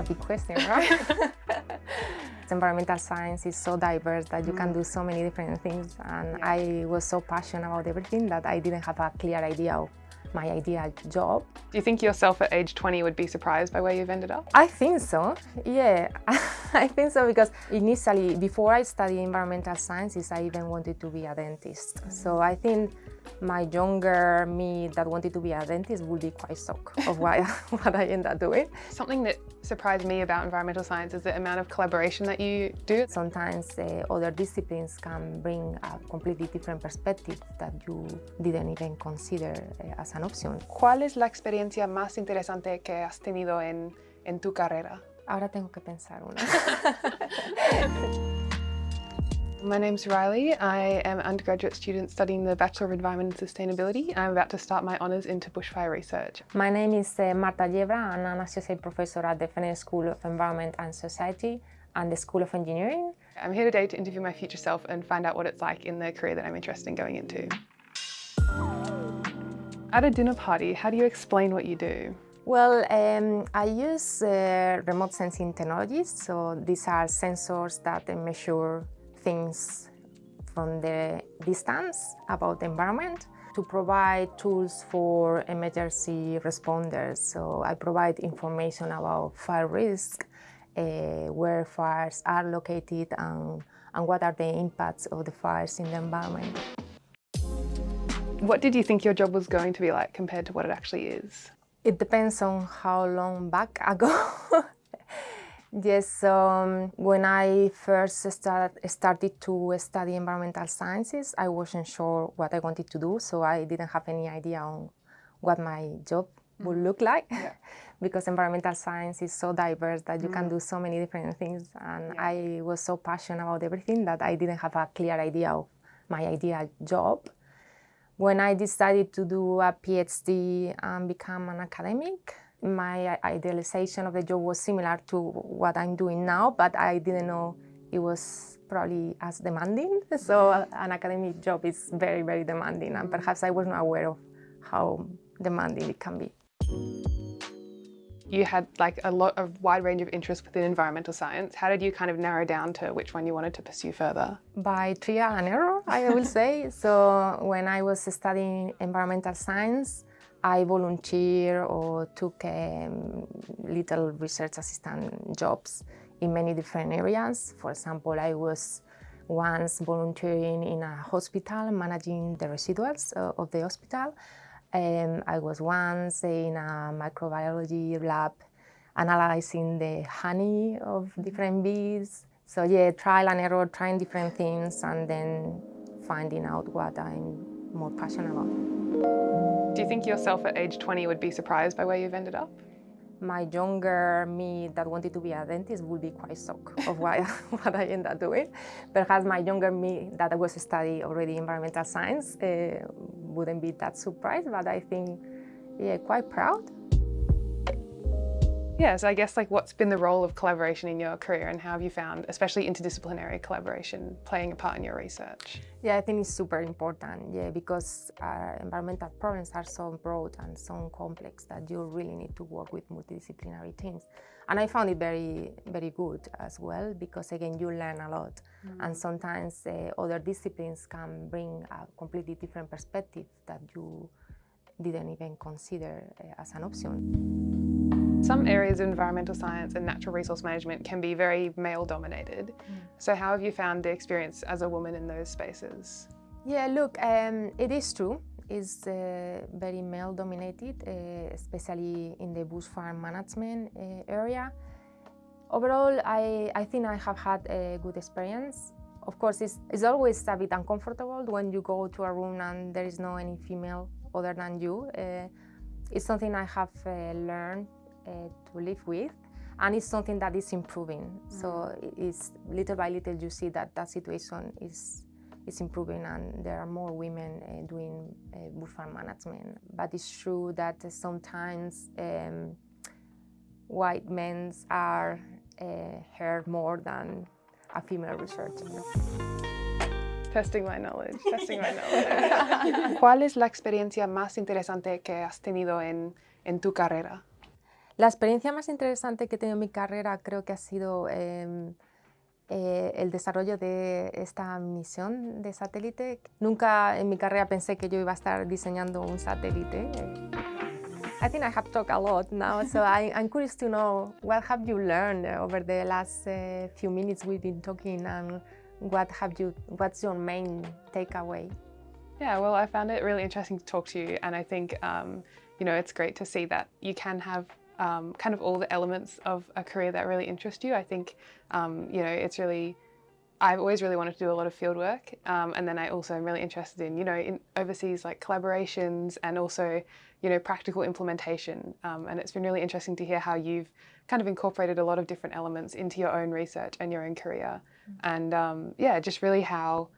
a big question, right? environmental science is so diverse that you can mm. do so many different things and Yeah. I was so passionate about everything that I didn't have a clear idea of my ideal job. Do you think yourself at age 20 would be surprised by where you've ended up? I think so, yeah. I think so because initially, before I studied environmental sciences, I even wanted to be a dentist. So I think my younger me that wanted to be a dentist would be quite shocked of what, what I ended up doing. Something that surprised me about environmental science is the amount of collaboration that you do. Sometimes uh, other disciplines can bring a completely different perspective that you didn't even consider uh, as an option. ¿Cuál es la experiencia más interesante que has tenido en, en tu carrera? Ahora tengo que pensar una. My name's Riley. I am an undergraduate student studying the Bachelor of Environment and Sustainability. I'm about to start my honours into bushfire research. My name is uh, Marta Yebra. I'm an associate professor at the Fenner School of Environment and Society and the School of Engineering. I'm here today to interview my future self and find out what it's like in the career that I'm interested in going into. At a dinner party, how do you explain what you do? Well, um, I use uh, remote sensing technologies. So these are sensors that measure things from the distance about the environment to provide tools for emergency responders. So I provide information about fire risk, uh, where fires are located and, and what are the impacts of the fires in the environment. What did you think your job was going to be like compared to what it actually is? It depends on how long back ago. yes, um, when I first start, started to study environmental sciences, I wasn't sure what I wanted to do, so I didn't have any idea on what my job would look like. Yeah. because environmental science is so diverse that you can do so many different things, and Yeah. I was so passionate about everything that I didn't have a clear idea of my ideal job. When I decided to do a PhD and become an academic, my idealization of the job was similar to what I'm doing now, but I didn't know it was probably as demanding. So an academic job is very, very demanding, and perhaps I was not aware of how demanding it can be. You had like a lot of wide range of interests within environmental science. How did you kind of narrow down to which one you wanted to pursue further? By trial and error, I will say. So when I was studying environmental science, I volunteer or took um, little research assistant jobs in many different areas. For example, I was once volunteering in a hospital managing the residuals uh, of the hospital. Um, I was once in a microbiology lab analyzing the honey of different bees. So yeah, trial and error, trying different things and then finding out what I'm more passionate about. Do you think yourself at age 20 would be surprised by where you've ended up? My younger me that wanted to be a dentist would be quite shocked of what, what I ended up doing. Perhaps my younger me that was studying already environmental science uh, wouldn't be that surprised, but I think, yeah, quite proud. Yeah, so I guess like what's been the role of collaboration in your career and how have you found, especially interdisciplinary collaboration, playing a part in your research? Yeah, I think it's super important, yeah, because uh, environmental problems are so broad and so complex that you really need to work with multidisciplinary teams. And I found it very, very good as well, because again, you learn a lot. And sometimes uh, other disciplines can bring a completely different perspective that you didn't even consider uh, as an option. Some areas of environmental science and natural resource management can be very male dominated. So how have you found the experience as a woman in those spaces? Yeah, look, um, it is true. It's uh, very male dominated, uh, especially in the bushfire management uh, area. Overall, I, I think I have had a good experience. Of course, it's, it's always a bit uncomfortable when you go to a room and there is no any female other than you. Uh, it's something I have uh, learned to live with and it's something that is improving. So it's little by little you see that that situation is is improving and there are more women uh, doing uh, bushfire management. But it's true that uh, sometimes um, white men are uh, heard more than a female researcher. Testing my knowledge, testing my knowledge. ¿Cuál es la experiencia más interesante que has tenido en, en tu carrera? La experiencia más interesante que he tenido en mi carrera creo que ha sido eh, eh, el desarrollo de esta misión de satélite. Nunca en mi carrera pensé que yo iba a estar diseñando un satélite. I think I have talked a lot now, so I, curious to know what have you learned over the last uh, few minutes we've been talking and what have you, what's your main takeaway? Yeah, well, I found it really interesting to talk to you and I think, um, you know, it's great to see that you can have um, kind of all the elements of a career that really interest you. I think, um, you know, it's really, I've always really wanted to do a lot of field work um, and then I also am really interested in, you know, in overseas like collaborations and also, you know, practical implementation. Um, and it's been really interesting to hear how you've kind of incorporated a lot of different elements into your own research and your own career. Mm -hmm. And um, yeah, just really how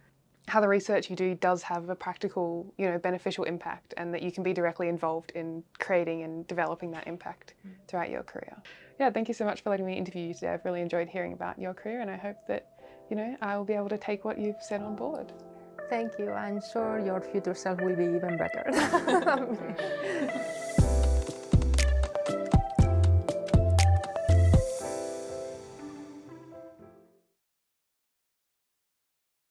how the research you do does have a practical, you know, beneficial impact and that you can be directly involved in creating and developing that impact mm. throughout your career. Yeah, thank you so much for letting me interview you today. I've really enjoyed hearing about your career and I hope that, you know, I will be able to take what you've said on board. Thank you. I'm sure your future self will be even better.